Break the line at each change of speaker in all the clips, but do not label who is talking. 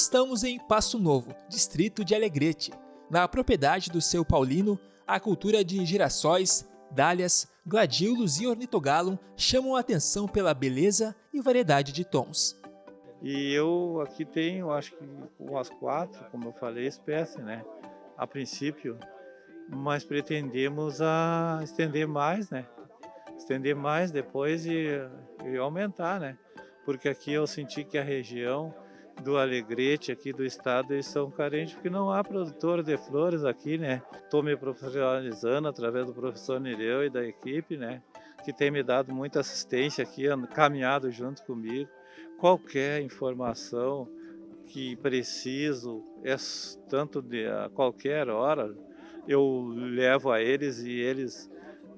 Estamos em Passo Novo, distrito de Alegrete. Na propriedade do seu Paulino, a cultura de girassóis, dálias, gladiolos e ornitogalum chamam a atenção pela beleza e variedade de tons.
E eu aqui tenho, acho que umas quatro, como eu falei, espécies, né? A princípio, mas pretendemos a estender mais, né? Estender mais depois e, e aumentar, né? Porque aqui eu senti que a região do Alegrete aqui do estado eles são carentes porque não há produtor de flores aqui, né? Estou me profissionalizando através do professor Nereu e da equipe, né? Que tem me dado muita assistência aqui, caminhado junto comigo. Qualquer informação que preciso, é tanto de a qualquer hora, eu levo a eles e eles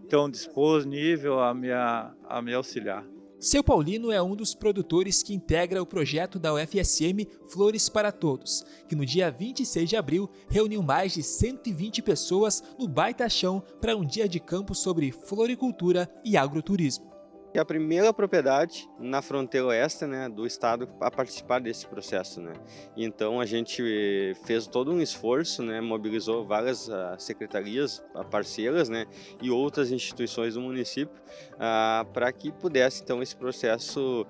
estão disponíveis a me, a me auxiliar.
Seu Paulino é um dos produtores que integra o projeto da UFSM Flores para Todos, que no dia 26 de abril reuniu mais de 120 pessoas no Baita Chão para um dia de campo sobre floricultura e agroturismo.
É a primeira propriedade na fronteira oeste né, do estado a participar desse processo. Né? Então a gente fez todo um esforço, né, mobilizou várias uh, secretarias uh, parceiras né, e outras instituições do município uh, para que pudesse então esse processo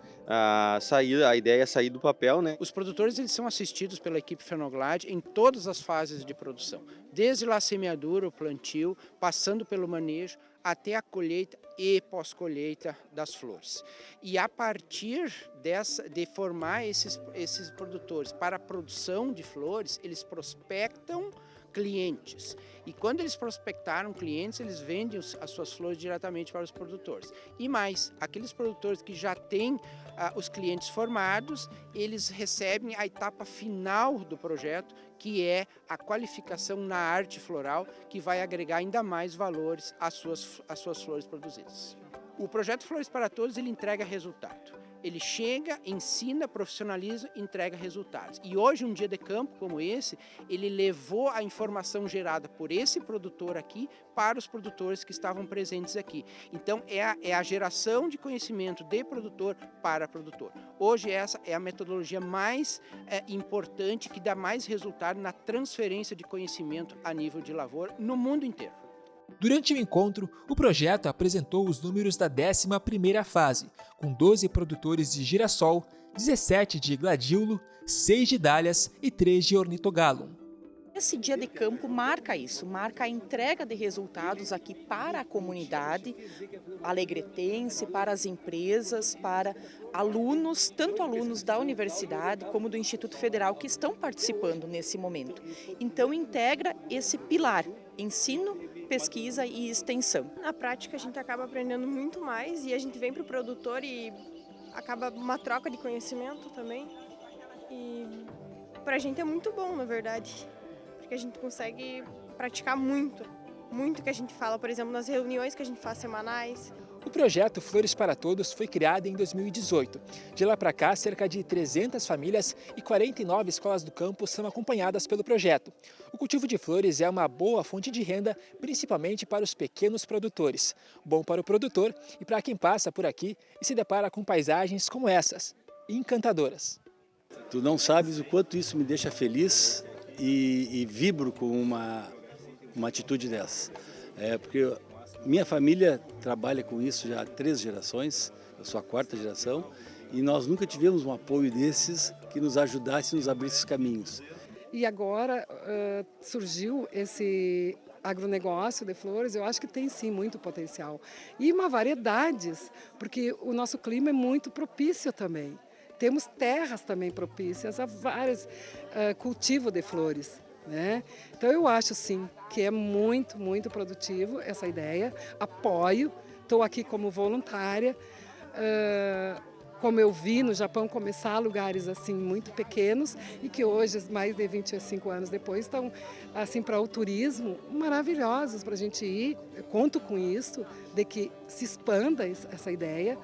sair, a ideia sair do papel. Né?
Os produtores eles são assistidos pela equipe Fenoglade em todas as fases de produção, desde lá a semeadura, o plantio, passando pelo manejo, até a colheita e pós-colheita das flores. E a partir dessa, de formar esses, esses produtores para a produção de flores, eles prospectam clientes. E quando eles prospectaram clientes, eles vendem as suas flores diretamente para os produtores. E mais, aqueles produtores que já têm ah, os clientes formados, eles recebem a etapa final do projeto, que é a qualificação na arte floral, que vai agregar ainda mais valores às suas, às suas flores produzidas. O projeto Flores para Todos ele entrega resultado ele chega, ensina, profissionaliza, entrega resultados. E hoje, um dia de campo como esse, ele levou a informação gerada por esse produtor aqui para os produtores que estavam presentes aqui. Então, é a, é a geração de conhecimento de produtor para produtor. Hoje, essa é a metodologia mais é, importante, que dá mais resultado na transferência de conhecimento a nível de lavoura no mundo inteiro.
Durante o encontro, o projeto apresentou os números da 11ª fase, com 12 produtores de girassol, 17 de gladiolo, 6 de dálias e 3 de ornitogalum.
Esse dia de campo marca isso, marca a entrega de resultados aqui para a comunidade alegretense, para as empresas, para alunos, tanto alunos da universidade como do Instituto Federal que estão participando nesse momento. Então integra esse pilar, ensino, pesquisa e extensão.
Na prática a gente acaba aprendendo muito mais e a gente vem para o produtor e acaba uma troca de conhecimento também. E para a gente é muito bom, na verdade que a gente consegue praticar muito, muito que a gente fala, por exemplo, nas reuniões que a gente faz semanais.
O projeto Flores para Todos foi criado em 2018. De lá para cá, cerca de 300 famílias e 49 escolas do campo são acompanhadas pelo projeto. O cultivo de flores é uma boa fonte de renda, principalmente para os pequenos produtores. Bom para o produtor e para quem passa por aqui e se depara com paisagens como essas, encantadoras.
Tu não sabes o quanto isso me deixa feliz e, e vibro com uma, uma atitude dessa. É, porque minha família trabalha com isso já há três gerações, eu sou a quarta geração, e nós nunca tivemos um apoio desses que nos ajudasse, nos abrisse caminhos.
E agora uh, surgiu esse agronegócio de flores, eu acho que tem sim muito potencial. E uma variedades, porque o nosso clima é muito propício também. Temos terras também propícias a vários uh, cultivos de flores. Né? Então eu acho sim que é muito, muito produtivo essa ideia, apoio, estou aqui como voluntária, uh, como eu vi no Japão começar lugares assim muito pequenos e que hoje, mais de 25 anos depois, estão assim para o turismo maravilhosos para a gente ir. Eu conto com isso, de que se expanda essa ideia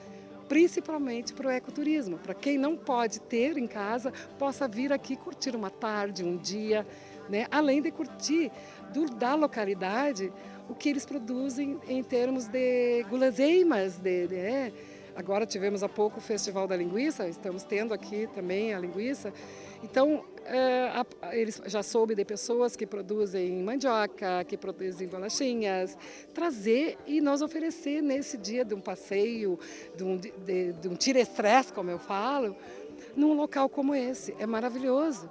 principalmente para o ecoturismo, para quem não pode ter em casa, possa vir aqui curtir uma tarde, um dia, né? além de curtir do, da localidade o que eles produzem em termos de guloseimas, de, né? Agora tivemos há pouco o Festival da Linguiça, estamos tendo aqui também a linguiça. Então, é, eles já soube de pessoas que produzem mandioca, que produzem bolachinhas, trazer e nós oferecer nesse dia de um passeio, de um, de, de um tira-estresse, como eu falo, num local como esse. É maravilhoso.